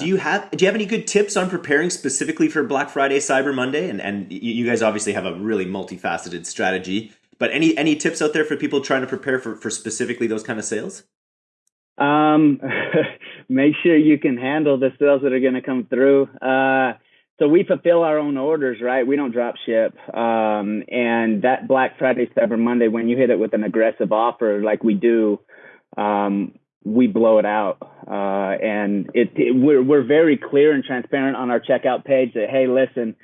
Do you have do you have any good tips on preparing specifically for Black Friday, Cyber Monday? And and you guys obviously have a really multifaceted strategy. But any any tips out there for people trying to prepare for, for specifically those kind of sales? Um, make sure you can handle the sales that are going to come through. Uh, so we fulfill our own orders, right? We don't drop ship. Um, and that Black Friday, Cyber Monday, when you hit it with an aggressive offer like we do, um, we blow it out. Uh, and it, it, we're, we're very clear and transparent on our checkout page that, hey, listen,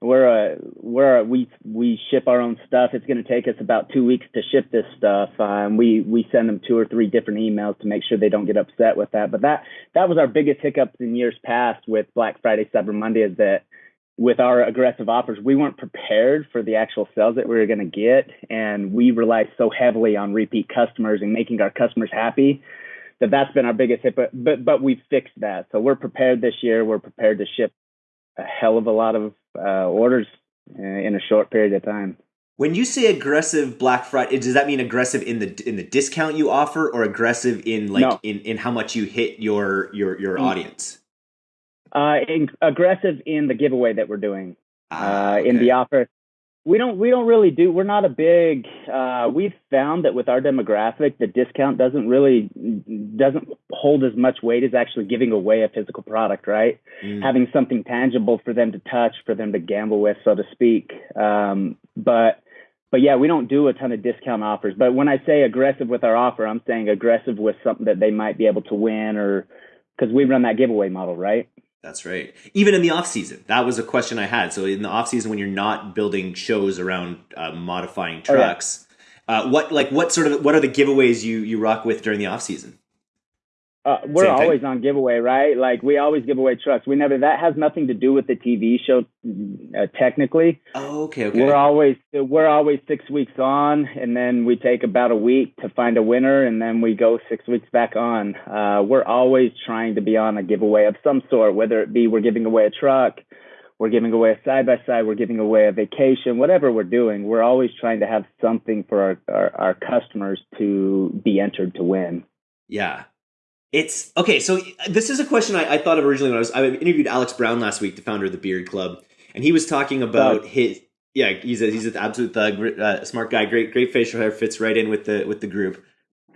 we're a, we're a, we, we ship our own stuff. It's going to take us about two weeks to ship this stuff. Um, we, we send them two or three different emails to make sure they don't get upset with that. But that, that was our biggest hiccups in years past with Black Friday, Cyber Monday is that with our aggressive offers, we weren't prepared for the actual sales that we were going to get. And we relied so heavily on repeat customers and making our customers happy that that's been our biggest hit, but but but we fixed that. So we're prepared this year. We're prepared to ship a hell of a lot of uh, orders uh, in a short period of time. When you say aggressive Black Friday, does that mean aggressive in the in the discount you offer, or aggressive in like no. in, in how much you hit your your your mm. audience? Uh, in, aggressive in the giveaway that we're doing. Ah, okay. Uh, in the offer, we don't we don't really do we're not a big uh, we've found that with our demographic the discount doesn't really doesn't hold as much weight as actually giving away a physical product right? Mm. having something tangible for them to touch for them to gamble with so to speak. Um, but but yeah we don't do a ton of discount offers. But when i say aggressive with our offer i'm saying aggressive with something that they might be able to win or because we run that giveaway model right that's right. Even in the off season, that was a question I had. So in the off season, when you're not building shows around uh, modifying trucks, oh, yeah. uh, what like what sort of what are the giveaways you you rock with during the off season? Uh, we're Same always thing? on giveaway, right? Like we always give away trucks. We never that has nothing to do with the TV show, uh, technically. Oh, okay, okay. We're always we're always six weeks on, and then we take about a week to find a winner, and then we go six weeks back on. Uh, we're always trying to be on a giveaway of some sort, whether it be we're giving away a truck, we're giving away a side by side, we're giving away a vacation, whatever we're doing. We're always trying to have something for our, our, our customers to be entered to win. Yeah, it's okay. So this is a question I, I, thought of originally when I was I interviewed Alex Brown last week, the founder of the Beard Club, and he was talking about his yeah he's a, he's an absolute thug, uh, smart guy, great great facial hair, fits right in with the with the group.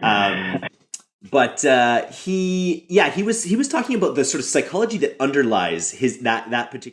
Um, but uh, he yeah he was he was talking about the sort of psychology that underlies his that that particular